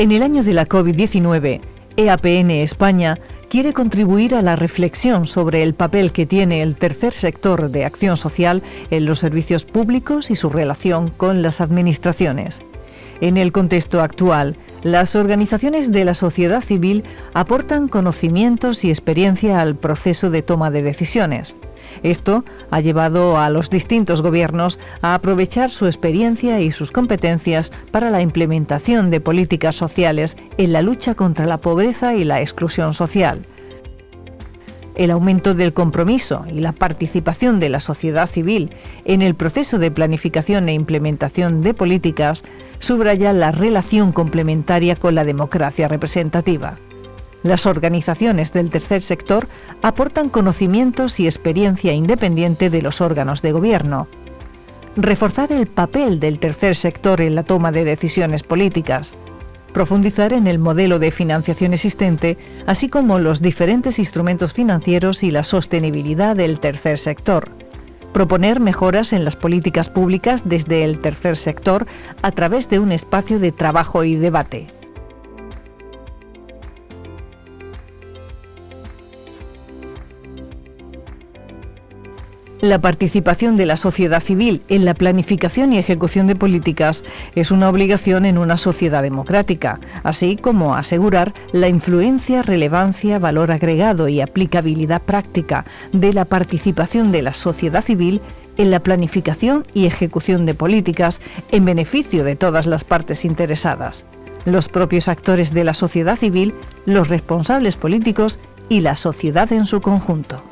En el año de la COVID-19, EAPN España quiere contribuir a la reflexión sobre el papel que tiene el tercer sector de acción social en los servicios públicos y su relación con las administraciones. En el contexto actual, las organizaciones de la sociedad civil aportan conocimientos y experiencia al proceso de toma de decisiones. Esto ha llevado a los distintos gobiernos a aprovechar su experiencia y sus competencias para la implementación de políticas sociales en la lucha contra la pobreza y la exclusión social. El aumento del compromiso y la participación de la sociedad civil en el proceso de planificación e implementación de políticas subraya la relación complementaria con la democracia representativa. Las organizaciones del tercer sector aportan conocimientos y experiencia independiente de los órganos de gobierno. Reforzar el papel del tercer sector en la toma de decisiones políticas. Profundizar en el modelo de financiación existente, así como los diferentes instrumentos financieros y la sostenibilidad del tercer sector. Proponer mejoras en las políticas públicas desde el tercer sector a través de un espacio de trabajo y debate. La participación de la sociedad civil en la planificación y ejecución de políticas es una obligación en una sociedad democrática, así como asegurar la influencia, relevancia, valor agregado y aplicabilidad práctica de la participación de la sociedad civil en la planificación y ejecución de políticas en beneficio de todas las partes interesadas, los propios actores de la sociedad civil, los responsables políticos y la sociedad en su conjunto.